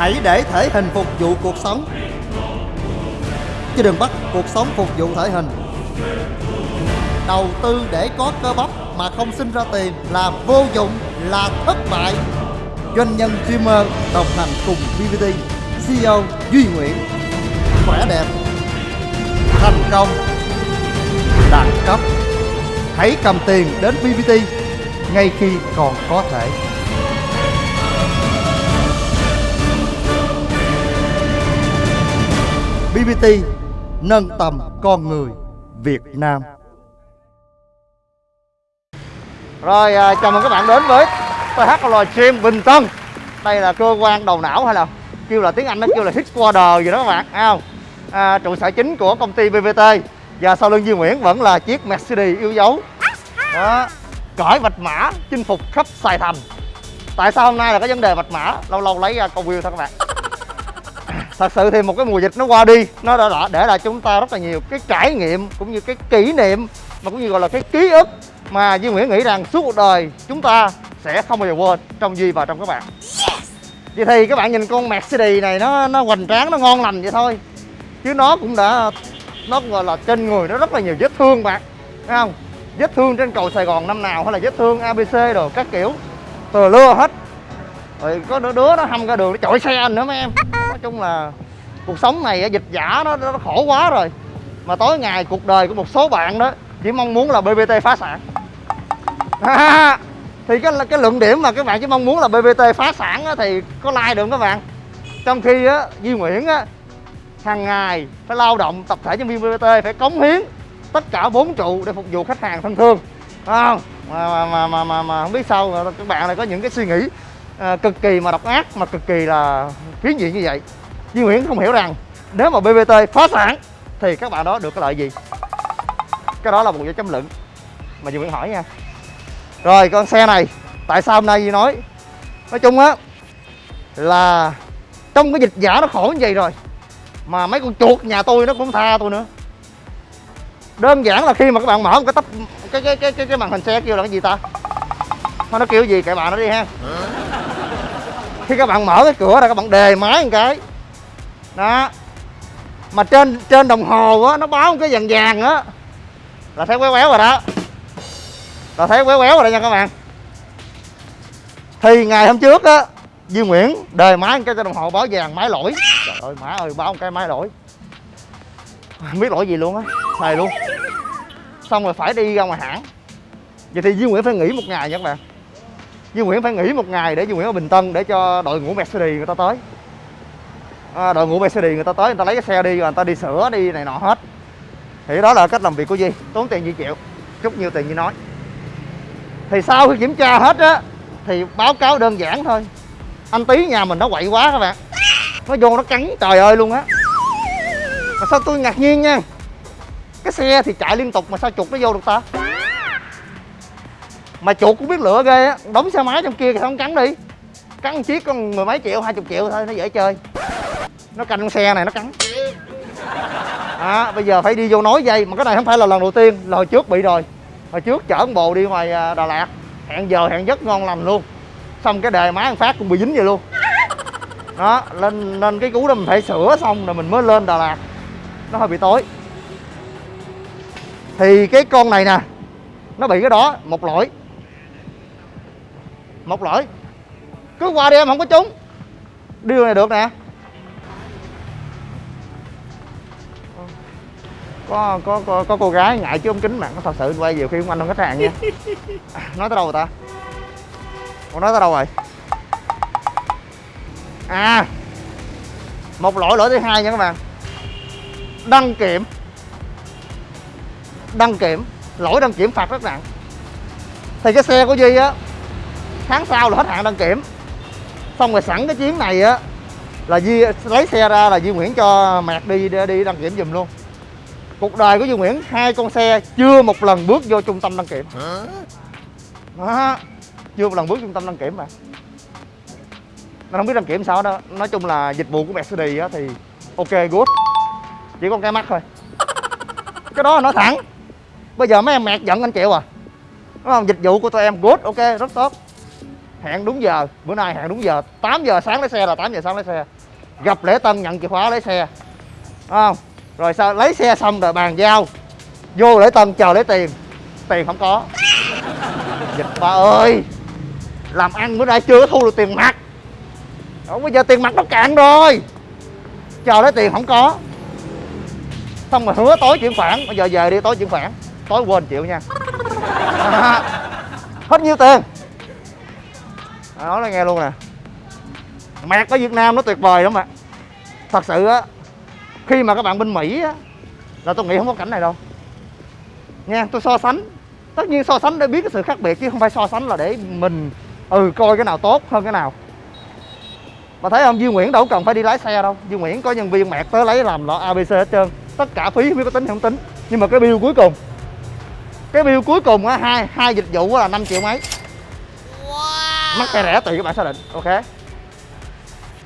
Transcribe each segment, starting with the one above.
Hãy để thể hình phục vụ cuộc sống. Chứ đừng bắt cuộc sống phục vụ thể hình. Đầu tư để có cơ bắp mà không sinh ra tiền là vô dụng, là thất bại. Doanh nhân streamer đồng hành cùng BBT CEO Duy Nguyễn. Khỏe đẹp Thành công Đẳng cấp. Hãy cầm tiền đến BBT ngay khi còn có thể. BBT nâng tầm con người Việt Nam. Rồi à, chào mừng các bạn đến với THL Gym Bình Tân. Đây là cơ quan đầu não hay là kêu là tiếng Anh nó kêu là headquarter gì đó các bạn, thấy không? À, trụ sở chính của công ty BBT và sau lưng Duy Nguyễn vẫn là chiếc Mercedes yêu dấu. Đó, cõi vạch mã chinh phục khắp Sài Thành. Tại sao hôm nay là có vấn đề vạch mã? Lâu lâu lấy ra câu view thôi các bạn thật sự thì một cái mùa dịch nó qua đi nó đã để lại chúng ta rất là nhiều cái trải nghiệm cũng như cái kỷ niệm mà cũng như gọi là cái ký ức mà Duy Nguyễn nghĩ rằng suốt cuộc đời chúng ta sẽ không bao giờ quên trong Duy và trong các bạn. Vậy thì các bạn nhìn con Mercedes này nó nó hoành tráng nó ngon lành vậy thôi. Chứ nó cũng đã nó cũng gọi là trên người nó rất là nhiều vết thương bạn thấy không? Vết thương trên cầu Sài Gòn năm nào hay là vết thương ABC rồi các kiểu từ lưa hết. Rồi có đứa, đứa nó hâm ra đường nó chọi xe anh nữa mấy em chung là cuộc sống này dịch giả nó, nó khổ quá rồi. Mà tối ngày cuộc đời của một số bạn đó chỉ mong muốn là BBT phá sản. À, thì cái cái luận điểm mà các bạn chỉ mong muốn là BBT phá sản thì có like được các bạn? Trong khi á Duy Nguyễn á hàng ngày phải lao động tập thể nhân viên BBT phải cống hiến tất cả bốn trụ để phục vụ khách hàng thân thương. Không? Mà mà mà mà, mà, mà không biết sao các bạn lại có những cái suy nghĩ à, cực kỳ mà độc ác mà cực kỳ là phiến diện như vậy. Duy Nguyễn không hiểu rằng nếu mà BBT phá sản thì các bạn đó được cái lợi gì? Cái đó là một dấu chấm luận mà Duy Nguyễn hỏi nha. Rồi con xe này tại sao hôm nay Duy nói? Nói chung á là trong cái dịch giả nó khổ như vậy rồi mà mấy con chuột nhà tôi nó cũng tha tôi nữa. Đơn giản là khi mà các bạn mở một cái tắp cái cái cái cái, cái màn hình xe kêu là cái gì ta? Nó kêu gì? Kệ bạn nó đi ha khi các bạn mở cái cửa ra, các bạn đề máy một cái. Đó. Mà trên trên đồng hồ á, nó báo một cái vàng vàng á. Là thấy quéo quéo rồi đó. Là thấy quéo quéo rồi đó nha các bạn. Thì ngày hôm trước á, Duy Nguyễn đề máy một cái cho đồng hồ báo vàng máy lỗi. Trời ơi, má ơi, báo một cái máy lỗi. Không biết lỗi gì luôn á. Xài luôn. Xong rồi phải đi ra ngoài hãng. Vậy thì Duy Nguyễn phải nghỉ một ngày nha các bạn. Duy Nguyễn phải nghỉ một ngày để Duy Nguyễn ở Bình Tân để cho đội ngũ Mercedes người ta tới. À, đội ngũ Mercedes người ta tới người ta lấy cái xe đi rồi người ta đi sửa đi này nọ hết. Thì đó là cách làm việc của Duy tốn tiền Duy chịu chút nhiêu tiền Duy nói. Thì sau khi kiểm tra hết á thì báo cáo đơn giản thôi. Anh tí nhà mình nó quậy quá các bạn. Nó vô nó cắn trời ơi luôn á. Mà sao tôi ngạc nhiên nha. Cái xe thì chạy liên tục mà sao chuột nó vô được ta? Mà chuột cũng biết lựa ghê á. Đóng xe máy trong kia thì không cắn đi. Cắn một chiếc con mười mấy triệu hai chục triệu thôi nó dễ chơi. Nó canh con xe này nó cắn. À, bây giờ phải đi vô nói dây. Mà cái này không phải là lần đầu tiên. Là hồi trước bị rồi. Hồi trước chở con bồ đi ngoài à, đà lạt. Hẹn giờ hẹn giấc ngon lành luôn. Xong cái đề máy phát cũng bị dính vậy luôn. Đó lên nên cái cú đó mình phải sửa xong rồi mình mới lên đà lạt. Nó hơi bị tối. Thì cái con này nè nó bị cái đó một lỗi một lỗi. Cứ qua đi em không có trúng. Điều này được nè. Có có có, có cô gái ngại chứ ống kính bạn có thật sự quay nhiều khi không anh không khách hàng nha. Nói tới đâu rồi ta? Còn nói tới đâu rồi? À một lỗi lỗi thứ hai nha các bạn. Đăng kiểm. Đăng kiểm. Lỗi đăng kiểm phạt rất nặng. Thì cái xe của duy á tháng sau là hết hạn đăng kiểm. Xong rồi sẵn cái chuyến này á là Duy lấy xe ra là Duy Nguyễn cho mẹt đi đi đăng kiểm giùm luôn. Cuộc đời của Duy Nguyễn hai con xe chưa một lần bước vô trung tâm đăng kiểm. Đó. chưa một lần bước trung tâm đăng kiểm mà. Nó không biết đăng kiểm sao đó. Nói chung là dịch vụ của Mercedes á thì ok good. Chỉ có cái mắt thôi. Cái đó nói thẳng. Bây giờ mấy em mẹt giận anh chịu à? Đúng không? Dịch vụ của tụi em good ok rất tốt hẹn đúng giờ. Bữa nay hẹn đúng giờ. 8 giờ sáng lấy xe là 8 giờ sáng lấy xe. Gặp lễ tân, nhận chìa khóa lấy xe. Đúng không? Rồi sao? Lấy xe xong rồi bàn giao. Vô lễ tân, chờ lấy tiền. Tiền không có. Dịch ba ơi. Làm ăn bữa nay chưa thu được tiền mặt. Không, bây giờ tiền mặt nó cạn rồi. Chờ lấy tiền không có. Xong rồi hứa tối chuyển khoản. Bây giờ về đi, tối chuyển khoản. Tối quên chịu nha. Hết nhiêu tiền? À, nói là nghe luôn nè. Mẹt ở Việt Nam nó tuyệt vời lắm ạ. Thật sự á khi mà các bạn bên Mỹ á là tôi nghĩ không có cảnh này đâu. Nha tôi so sánh. Tất nhiên so sánh để biết cái sự khác biệt chứ không phải so sánh là để mình ừ coi cái nào tốt hơn cái nào. Mà thấy không Duy Nguyễn đâu cần phải đi lái xe đâu. Duy Nguyễn có nhân viên mẹt tới lấy làm lọ ABC hết trơn. Tất cả phí không biết có tính hay không tính. Nhưng mà cái bill cuối cùng cái bill cuối cùng á hai hai dịch vụ là 5 triệu mấy mắc hay rẻ tùy các bạn xác định? Ok.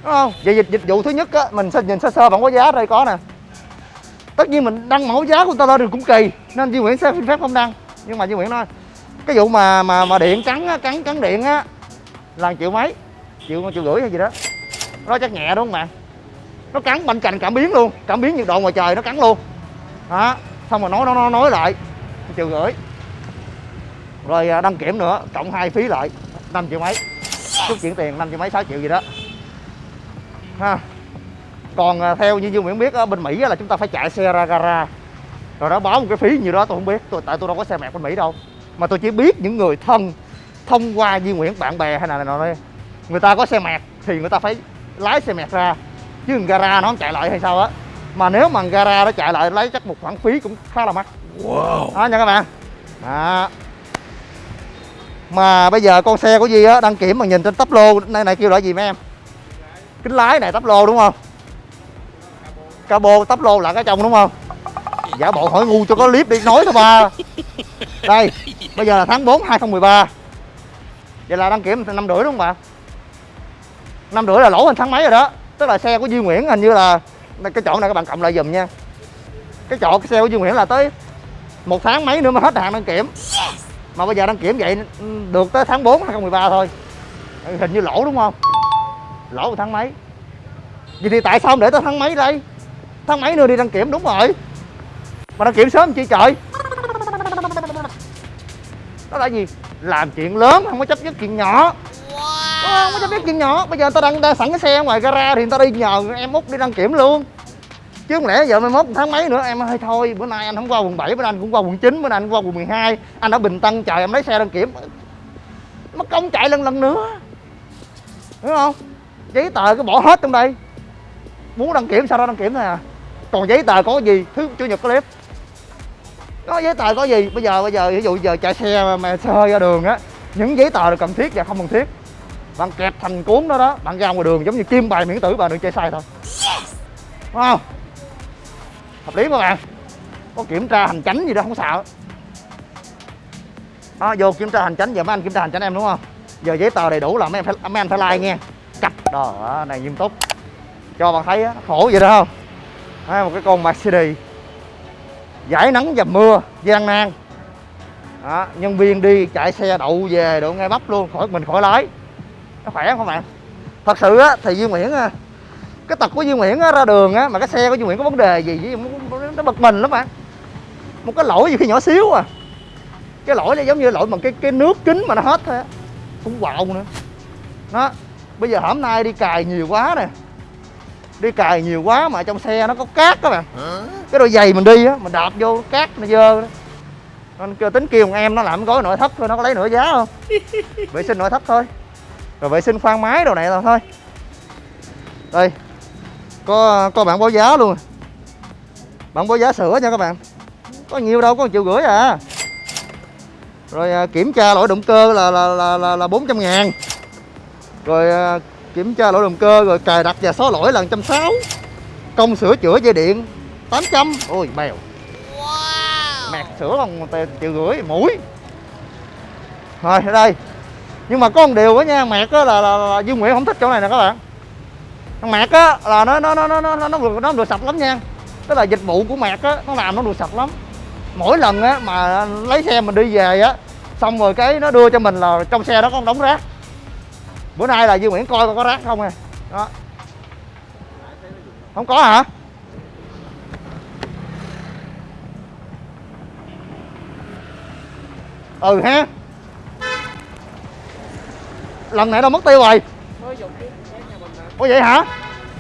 Đúng không? Vậy dịch dịch vụ thứ nhất á mình sẽ nhìn sơ sơ bản có giá đây có nè. Tất nhiên mình đăng mẫu giá của người ta lên được cũng kỳ nên Duy Nguyễn sẽ xin phép không đăng. Nhưng mà Duy Nguyễn nói cái vụ mà mà mà điện cắn á, cắn cắn điện á là triệu mấy triệu triệu rưỡi hay gì đó. Nó chắc nhẹ đúng không bạn? Nó cắn bên cạnh cảm biến luôn cảm biến nhiệt độ ngoài trời nó cắn luôn. Đó xong rồi nói nó nói, nói lại triệu rưỡi. Rồi à, đăng kiểm nữa cộng hai phí lại. 5 triệu mấy. Chút chuyển tiền 5 triệu mấy 6 triệu gì đó. Ha. Còn à, theo như Dương Nguyễn biết ở bên Mỹ là chúng ta phải chạy xe ra gara. Rồi đó báo một cái phí như đó tôi không biết. Tôi tại tôi đâu có xe mẹt bên Mỹ đâu. Mà tôi chỉ biết những người thân thông qua Duy Nguyễn bạn bè hay là nọ đây người ta có xe mẹt thì người ta phải lái xe mẹt ra. Chứ gara nó không chạy lại hay sao á. Mà nếu mà gara nó chạy lại lấy chắc một khoản phí cũng khá là mắc. Wow. đó nha các bạn. Đó mà bây giờ con xe của Di á, đăng kiểm mà nhìn trên tắp lô này này kêu là gì mấy em? Kính lái này tắp lô đúng không? Cabo tắp lô là cái trong đúng không? Giả bộ hỏi ngu cho có clip đi, nói thôi ba đây, bây giờ là tháng 4 2013 vậy là đăng kiểm năm rưỡi đúng không bạn năm rưỡi là lỗ hình tháng mấy rồi đó. Tức là xe của Duy Nguyễn hình như là cái chỗ này các bạn cộng lại dùm nha. Cái chỗ cái xe của Duy Nguyễn là tới một tháng mấy nữa mới hết hạn đăng kiểm mà bây giờ đăng kiểm vậy được tới tháng 4 2013 thôi. Hình như lỗ đúng không? Lỗ một tháng mấy? Vậy thì tại sao không để tới tháng mấy đây? Tháng mấy nữa đi đăng kiểm đúng rồi. Mà đăng kiểm sớm chi trời? Đó là gì? Làm chuyện lớn không có chấp nhất chuyện nhỏ. Không có chấp nhất chuyện nhỏ. Bây giờ người ta đang, đang sẵn cái xe ngoài gara thì người ta đi nhờ em út đi đăng kiểm luôn chứ không lẽ giờ mai mốt tháng mấy nữa em hơi thôi. Bữa nay anh không qua quận 7 bữa nay anh cũng qua quận 9 bữa nay anh qua quận 12 anh ở bình tân chờ em lấy xe đăng kiểm. Mất công chạy lần lần nữa. Đúng không? Giấy tờ cái bỏ hết trong đây. Muốn đăng kiểm sao đó đăng kiểm thôi à. Còn giấy tờ có gì? Thứ chủ nhật có clip. Có giấy tờ có gì? Bây giờ bây giờ ví dụ giờ chạy xe mà, mà xe hơi ra đường á những giấy tờ là cần thiết và không cần thiết. Bạn kẹp thành cuốn đó đó bạn ra ngoài đường giống như kim bài miễn tử bạn đừng chơi sai thôi. Đúng không? Hợp lý các bạn có kiểm tra hành chánh gì đó không sợ. Đó, vô kiểm tra hành chánh giờ mấy anh kiểm tra hành chánh em đúng không? Giờ giấy tờ đầy đủ là mấy em phải mấy anh phải like nghe. Cặp. Đó này nghiêm túc. Cho bạn thấy á khổ vậy đó không? À, một cái con Mercedes. Giải nắng dầm mưa gian nan đó, nhân viên đi chạy xe đậu về đậu ngay bắp luôn khỏi mình khỏi lái. Nó khỏe không bạn? Thật sự á thì Duy Nguyễn à, cái tật của Duy Nguyễn á, ra đường á mà cái xe của Duy Nguyễn có vấn đề gì? Với nó bật mình lắm bạn một cái lỗi gì khi nhỏ xíu à? Cái lỗi này giống như lỗi bằng cái cái nước kính mà nó hết thôi á. Cũng quạo nữa. Đó bây giờ hôm nay đi cài nhiều quá nè. Đi cài nhiều quá mà trong xe nó có cát các bạn cái đôi giày mình đi á mình đạp vô cát nó dơ đó. Nên kêu tính kêu em nó làm gói nội thất thôi nó có lấy nửa giá không? Vệ sinh nội thất thôi. Rồi vệ sinh khoang máy đồ này là thôi. Đây có có bản báo giá luôn. Bản báo giá sửa nha các bạn. Có nhiều đâu có một triệu rưỡi à. Rồi à, kiểm tra lỗi động cơ là là là là, là 400 ngàn. Rồi à, kiểm tra lỗi động cơ rồi cài đặt và xóa lỗi là 160 công sửa chữa dây điện 800 ôi bèo. Wow. mẹt sửa bằng triệu rưỡi mũi. Rồi ở đây. Nhưng mà có một điều á nha mẹt á là, là, là Dương Nguyễn không thích chỗ này nè các bạn thằng mẹt á, là nó nó nó nó nó nó được nó được sạch lắm nha. Tức là dịch vụ của mẹt á, nó làm nó được sạch lắm. Mỗi lần á mà lấy xe mình đi về á, xong rồi cái nó đưa cho mình là trong xe đó có đống rác. Bữa nay là Duy Nguyễn coi coi có rác không à. Đó. Không có hả? Ừ ha. Lần này đâu mất tiêu rồi ủa vậy hả?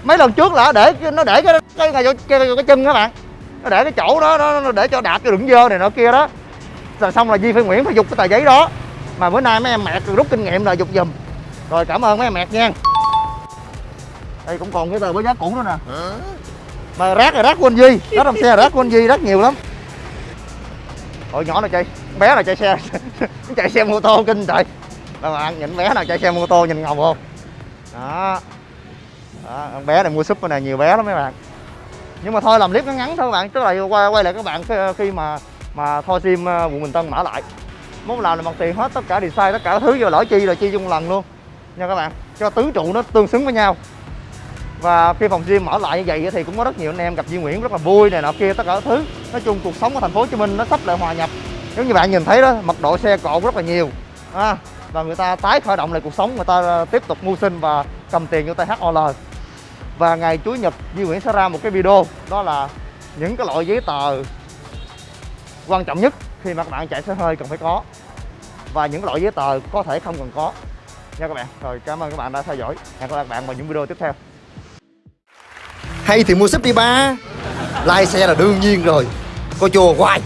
Mấy lần trước là để nó để cái cái cái, cái, cái, chân các bạn. Nó để cái chỗ đó nó, nó để cho đạt cái đựng dơ này nọ kia đó. Rồi xong là Di phải Nguyễn phải dục cái tờ giấy đó. Mà bữa nay mấy em mẹt rút kinh nghiệm là dục giùm. Rồi cảm ơn mấy em mẹt nha. Đây cũng còn cái tờ với giá cũ nữa nè. Mà rác là rác của anh Duy. Rác trong xe là rác của anh Duy rất nhiều lắm. Ôi nhỏ này chạy bé này chạy xe? Chạy xe mô tô kinh trời. Các bạn nhìn bé nào chạy xe mô tô nhìn ngầu không? Đó đó, con bé này mua súp này nhiều bé lắm mấy bạn. Nhưng mà thôi làm clip ngắn ngắn thôi các bạn tức là quay quay lại các bạn khi, mà mà thôi sim ờ, quận Bình Tân mở lại. Muốn làm là bằng tiền hết tất cả design tất cả thứ vô lỗi chi là chi chung lần luôn. Nha các bạn cho tứ trụ nó tương xứng với nhau. Và khi phòng gym mở lại như vậy thì cũng có rất nhiều anh em gặp Duy Nguyễn rất là vui này nọ kia tất cả thứ. Nói chung cuộc sống ở thành phố Hồ Chí Minh nó sắp lại hòa nhập. Giống như bạn nhìn thấy đó mật độ xe cộ rất là nhiều. À, và người ta tái khởi động lại cuộc sống người ta ờ, tiếp tục mưu sinh và cầm tiền vô tay HOL và ngày Chủ nhật, Duy Nguyễn sẽ ra một cái video, đó là những cái loại giấy tờ quan trọng nhất khi mà các bạn chạy xe hơi cần phải có. Và những loại giấy tờ có thể không cần có. Nha các bạn. Rồi, cảm ơn các bạn đã theo dõi. Hẹn gặp lại các bạn vào những video tiếp theo. Hay thì mua sếp đi ba. Lai xe là đương nhiên rồi. Coi chùa hoài.